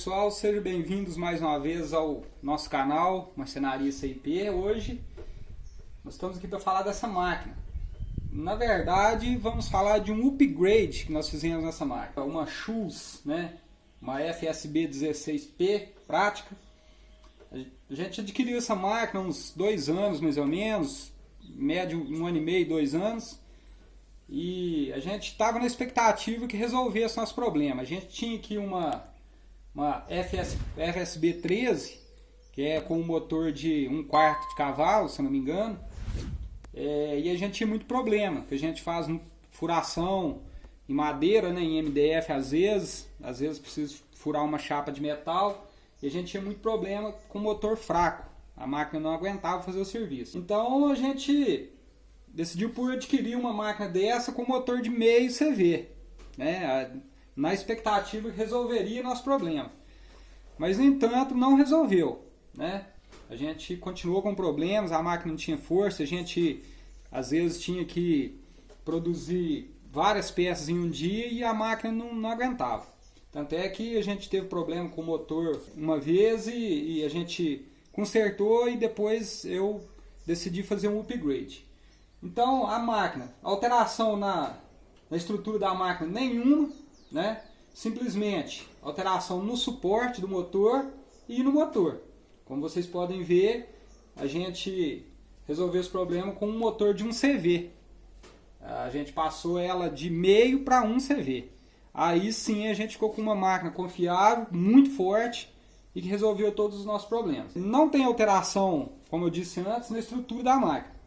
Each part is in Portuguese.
Pessoal, sejam bem-vindos mais uma vez ao nosso canal Marcenaria CIP. Hoje nós estamos aqui para falar dessa máquina. Na verdade, vamos falar de um upgrade que nós fizemos nessa máquina. Uma Shoes, né? uma FSB 16P prática. A gente adquiriu essa máquina há uns dois anos mais ou menos, médio um ano e meio, dois anos. E a gente estava na expectativa que resolvesse nosso problema. A gente tinha aqui uma, uma FS, FSB 13, que é com um motor de um quarto de cavalo, se não me engano. É, e a gente tinha muito problema, que a gente faz furação em madeira, né, em MDF às vezes, às vezes precisa furar uma chapa de metal, e a gente tinha muito problema com motor fraco. A máquina não aguentava fazer o serviço. Então a gente decidiu por adquirir uma máquina dessa com motor de meio CV, né? Na expectativa que resolveria nosso problema. Mas, no entanto, não resolveu. Né? A gente continuou com problemas, a máquina não tinha força, a gente às vezes tinha que produzir várias peças em um dia e a máquina não, não aguentava. Tanto é que a gente teve problema com o motor uma vez e, e a gente consertou e depois eu decidi fazer um upgrade. Então a máquina, alteração na, na estrutura da máquina nenhuma, né? simplesmente alteração no suporte do motor e no motor. Como vocês podem ver, a gente resolveu esse problema com um motor de um CV. A gente passou ela de meio para um CV. Aí sim a gente ficou com uma máquina confiável, muito forte e que resolveu todos os nossos problemas. Não tem alteração, como eu disse antes, na estrutura da máquina.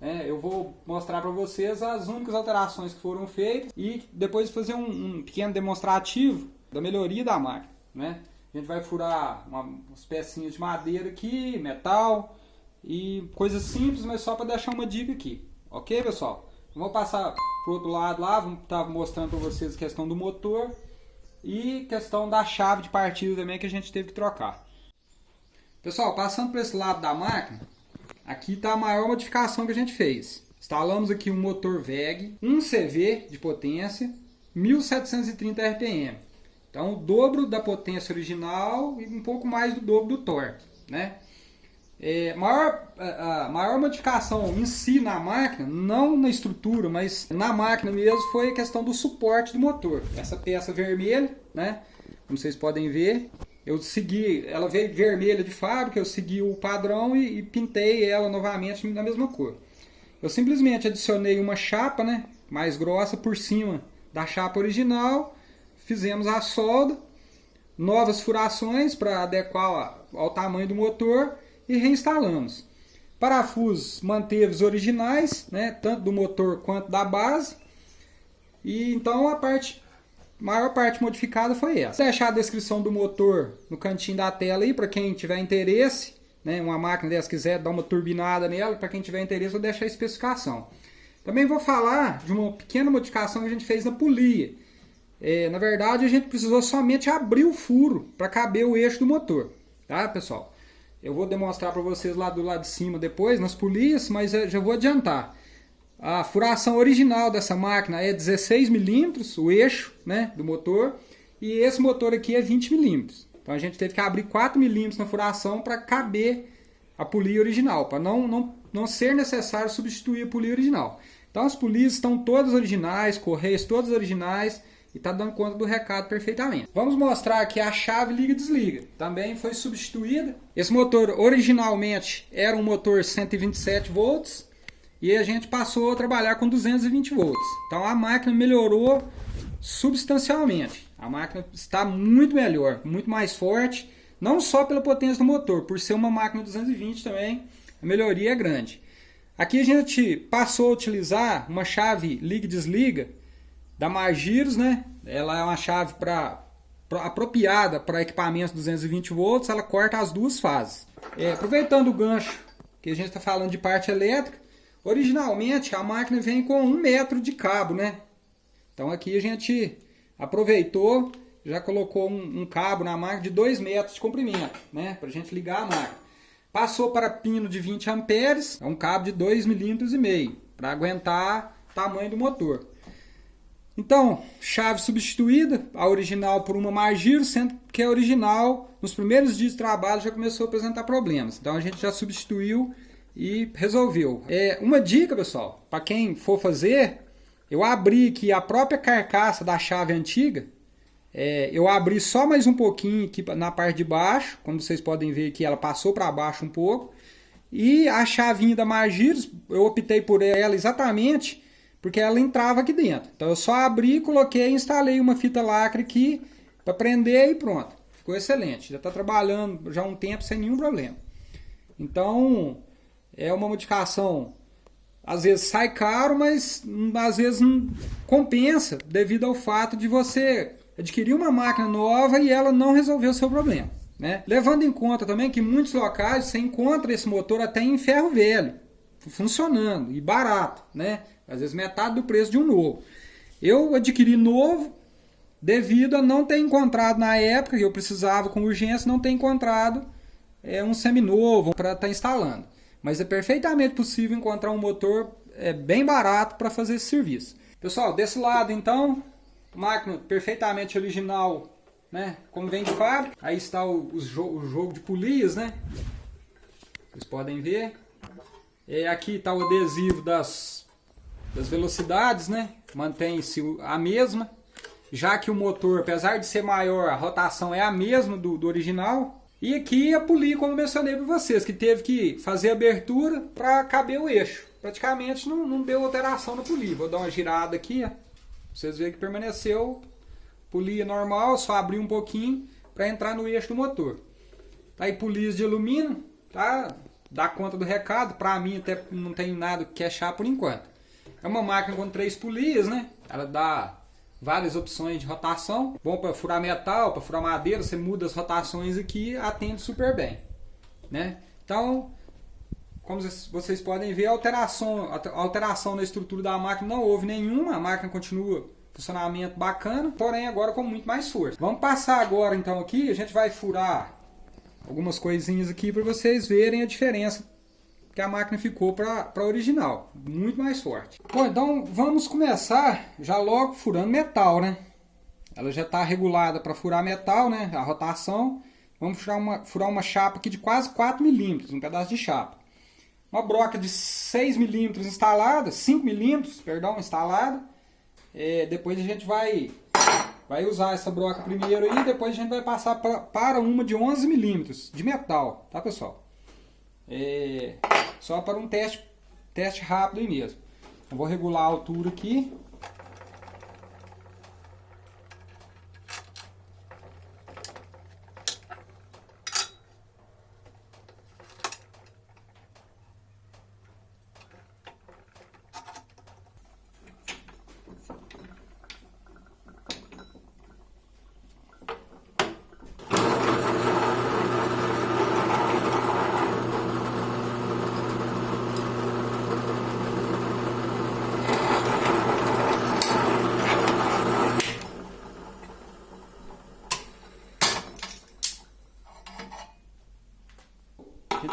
É, eu vou mostrar para vocês as únicas alterações que foram feitas e depois fazer um, um, pequeno demonstrativo da melhoria da máquina. Né? A gente vai furar uma, umas pecinhas de madeira aqui, metal e coisas simples, mas só para deixar uma dica aqui. Ok, pessoal? Vamos passar para outro lado lá, vamos estar tá mostrando para vocês a questão do motor e questão da chave de partida também que a gente teve que trocar. Pessoal, passando para esse lado da máquina, Aqui está a maior modificação que a gente fez. Instalamos aqui um motor VEG, 1 CV de potência, 1730 RPM. Então o dobro da potência original e um pouco mais do dobro do torque. Né? É, maior, a, a maior modificação em si na máquina, não na estrutura, mas na máquina mesmo, foi a questão do suporte do motor. Essa peça vermelha, né? como vocês podem ver, eu segui, ela veio vermelha de fábrica, eu segui o padrão e, e, pintei ela novamente na mesma cor. Eu simplesmente adicionei uma chapa né, mais grossa por cima da chapa original, fizemos a solda, novas furações para adequar ao tamanho do motor e reinstalamos. Parafusos manteve os originais, né, tanto do motor quanto da base. E então a parte maior parte modificada foi essa. Vou deixar a descrição do motor no cantinho da tela aí, para quem tiver interesse, né, uma máquina dessa quiser dar uma turbinada nela, para quem tiver interesse vou deixar a especificação. Também vou falar de uma pequena modificação que a gente fez na polia. É, na verdade a gente precisou somente abrir o furo para caber o eixo do motor, tá pessoal? Eu vou demonstrar para vocês lá do lado de cima depois, nas polias, mas já vou adiantar. A furação original dessa máquina é 16 milímetros, o eixo né, do motor, e esse motor aqui é 20 milímetros. Então a gente teve que abrir 4 milímetros na furação para caber a polia original, para não, não, não ser necessário substituir a polia original. Então as polias estão todas originais, correias todas originais, e está dando conta do recado perfeitamente. Vamos mostrar aqui a chave liga e desliga. Também foi substituída. Esse motor originalmente era um motor 127 volts, e a gente passou a trabalhar com 220 volts. Então a máquina melhorou substancialmente. A máquina está muito melhor, muito mais forte, não só pela potência do motor, por ser uma máquina 220 também, a melhoria é grande. Aqui a gente passou a utilizar uma chave liga e desliga da Magiros, né? Ela é uma chave para apropriada para equipamentos 220 volts, ela corta as duas fases. É, aproveitando o gancho que a gente está falando de parte elétrica, Originalmente a máquina vem com um metro de cabo, né? Então aqui a gente aproveitou, já colocou um, um cabo na máquina de 2 metros de comprimento, né? Para a gente ligar a máquina. Passou para pino de 20 amperes, é um cabo de 2 milímetros para aguentar o tamanho do motor. Então, chave substituída, a original por uma mais giro, sendo que a original, nos primeiros dias de trabalho, já começou a apresentar problemas. Então a gente já substituiu e resolveu. É, uma dica, pessoal, para quem for fazer, eu abri aqui a própria carcaça da chave antiga, é, eu abri só mais um pouquinho aqui na parte de baixo, como vocês podem ver aqui, ela passou para baixo um pouco. E a chavinha da Magiros, eu optei por ela exatamente porque ela entrava aqui dentro. Então eu só abri, coloquei instalei uma fita lacre aqui para prender e pronto. Ficou excelente. Já está trabalhando já há um tempo sem nenhum problema. Então é uma modificação, às vezes sai caro, mas hum, às vezes não compensa devido ao fato de você adquirir uma máquina nova e ela não resolver o seu problema. Né? Levando em conta também que em muitos locais você encontra esse motor até em ferro velho, funcionando e barato, né? às vezes metade do preço de um novo. Eu adquiri novo devido a não ter encontrado na época que eu precisava com urgência, não ter encontrado é, um seminovo para estar tá instalando. Mas é perfeitamente possível encontrar um motor é, bem barato para fazer esse serviço. Pessoal, desse lado então, máquina perfeitamente original, né? Como vem de fábrica. Aí está o, o, jo o jogo de polias, né? Vocês podem ver. É, aqui está o adesivo das, das velocidades, né? Mantém-se a mesma. Já que o motor, apesar de ser maior, a rotação é a mesma do, do original. E aqui a polia, como mencionei para vocês, que teve que fazer abertura para caber o eixo. Praticamente não, não deu alteração na polia. Vou dar uma girada aqui, ó. Vocês veem que permaneceu polia normal, só abrir um pouquinho para entrar no eixo do motor. Tá aí polias de alumínio, tá? Dá conta do recado. Para mim até não tem nada que queixar por enquanto. É uma máquina com três polias, né? Ela dá várias opções de rotação. Bom para furar metal, para furar madeira, você muda as rotações aqui, atende super bem, né? Então, como vocês podem ver, a alteração, alteração na estrutura da máquina não houve nenhuma, a máquina continua funcionamento bacana, porém agora com muito mais força. Vamos passar agora então aqui, a gente vai furar algumas coisinhas aqui para vocês verem a diferença que a máquina ficou para a original, muito mais forte. Bom, então vamos começar já logo furando metal, né? Ela já está regulada para furar metal, né? A rotação. Vamos furar uma, furar uma chapa aqui de quase 4 milímetros, um pedaço de chapa uma broca de 6 milímetros instalada, 5 milímetros, perdão, instalada. É, depois a gente vai, vai usar essa broca primeiro e depois a gente vai passar pra, para uma de 11 milímetros de metal, tá pessoal? É, só para um teste, teste rápido aí mesmo. Eu vou regular a altura aqui.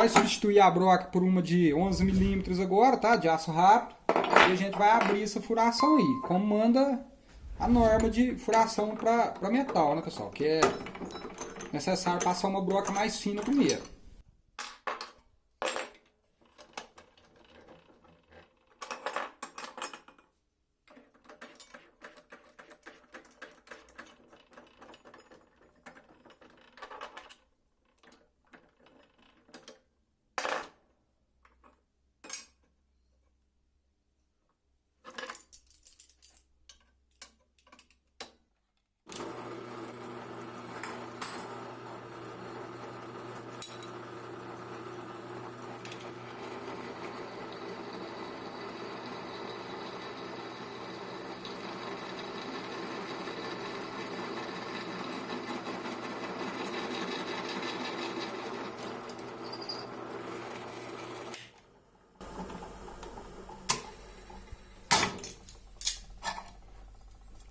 Vai substituir a broca por uma de 11 milímetros agora, tá? De aço rápido. E a gente vai abrir essa furação aí, como manda a norma de furação para metal, né, pessoal? Que é necessário passar uma broca mais fina primeiro.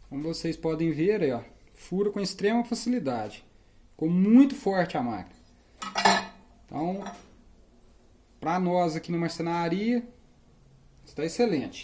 Como vocês podem ver, aí, ó, fura com extrema facilidade. Ficou muito forte a máquina. Então, para nós aqui na marcenaria, está excelente.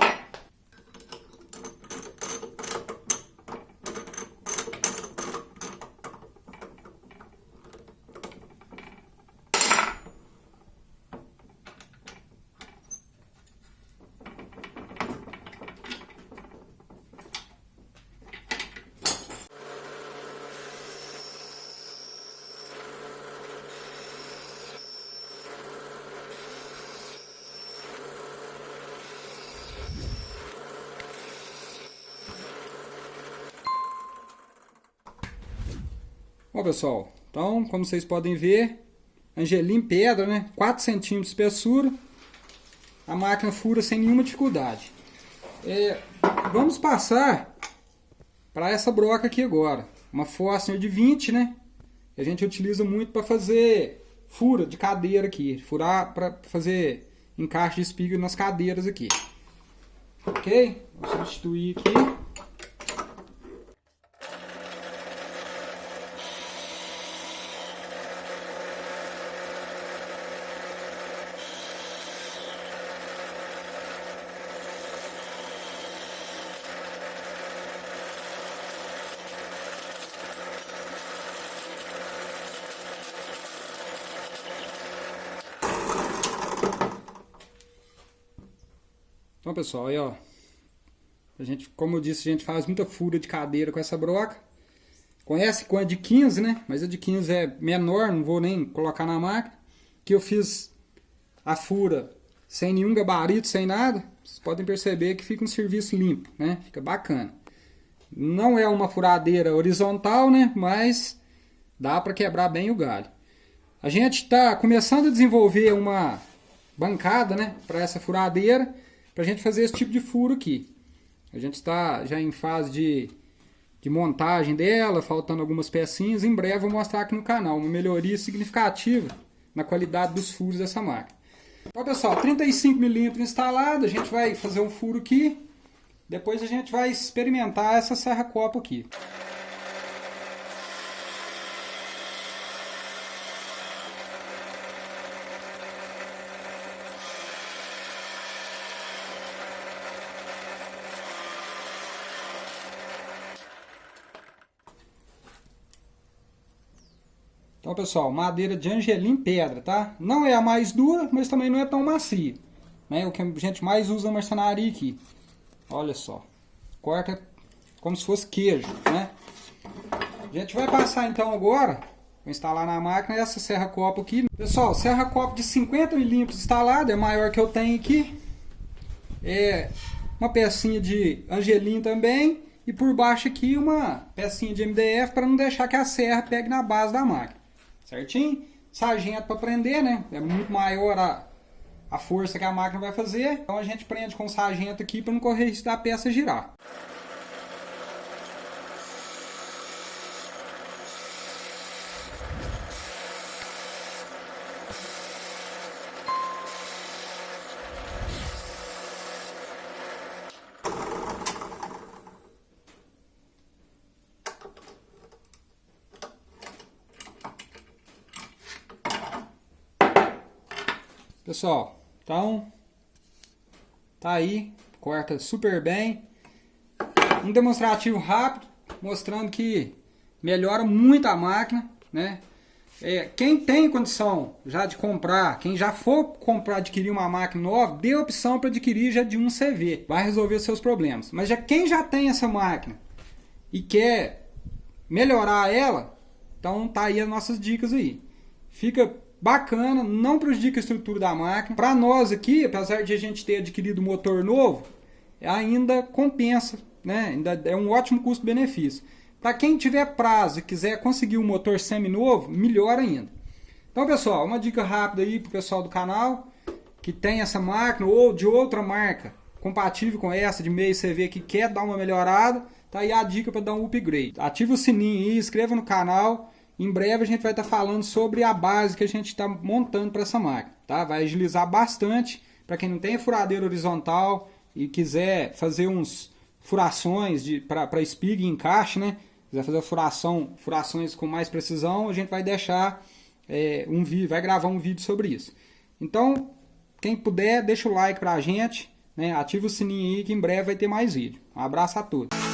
Bom pessoal, então como vocês podem ver, angelim pedra, né? 4 centímetros de espessura, a máquina fura sem nenhuma dificuldade. É, vamos passar para essa broca aqui agora, uma Forstner de 20, né? A gente utiliza muito para fazer fura de cadeira aqui, furar para fazer encaixe de espiga nas cadeiras aqui. Ok? Vou substituir aqui. Então, pessoal, aí, ó. A gente, como eu disse, a gente faz muita fura de cadeira com essa broca. Conhece com a de 15, né? Mas a de 15 é menor, não vou nem colocar na máquina. Que eu fiz a fura sem nenhum gabarito, sem nada. Vocês podem perceber que fica um serviço limpo, né? Fica bacana. Não é uma furadeira horizontal, né? Mas dá para quebrar bem o galho. A gente está começando a desenvolver uma bancada, né? Para essa furadeira para a gente fazer esse tipo de furo aqui. A gente está já em fase de, de montagem dela, faltando algumas pecinhas. Em breve eu vou mostrar aqui no canal uma melhoria significativa na qualidade dos furos dessa máquina. Então pessoal, 35mm instalado, a gente vai fazer um furo aqui. Depois a gente vai experimentar essa serra copo aqui. Então, pessoal, madeira de angelim pedra, tá? Não é a mais dura, mas também não é tão macia. Né? O que a gente mais usa na marcenaria aqui. Olha só. Corta como se fosse queijo, né? A gente vai passar então agora, vou instalar na máquina essa serra copo aqui. Pessoal, serra copo de 50 milímetros instalada, é maior que eu tenho aqui. É uma pecinha de angelim também. E por baixo aqui uma pecinha de MDF para não deixar que a serra pegue na base da máquina certinho? Sargento para prender, né? É muito maior a, a força que a máquina vai fazer. Então a gente prende com o sargento aqui para não correr risco da peça girar. Pessoal, então tá aí, corta super bem. Um demonstrativo rápido, mostrando que melhora muito a máquina, né? É, quem tem condição já de comprar, quem já for comprar, adquirir uma máquina nova, dê opção para adquirir já de um CV. Vai resolver seus problemas. Mas já quem já tem essa máquina e quer melhorar ela, então tá aí as nossas dicas aí. Fica bacana, não prejudica a estrutura da máquina. Para nós aqui, apesar de a gente ter adquirido motor novo, ainda compensa, né? ainda é um ótimo custo-benefício. Para quem tiver prazo e quiser conseguir um motor semi-novo, melhor ainda. Então pessoal, uma dica rápida aí para o pessoal do canal, que tem essa máquina ou de outra marca, compatível com essa de meio CV que quer dar uma melhorada, tá aí a dica para dar um upgrade. Ative o sininho aí, inscreva no canal, em breve a gente vai estar tá falando sobre a base que a gente está montando para essa máquina. Tá? Vai agilizar bastante para quem não tem furadeira horizontal e quiser fazer uns furações para espiga e encaixe, né? quiser fazer furação, furações com mais precisão, a gente vai deixar é, um vídeo, vai gravar um vídeo sobre isso. Então, quem puder, deixa o like para a gente, né? ativa o sininho aí que em breve vai ter mais vídeo. Um abraço a todos.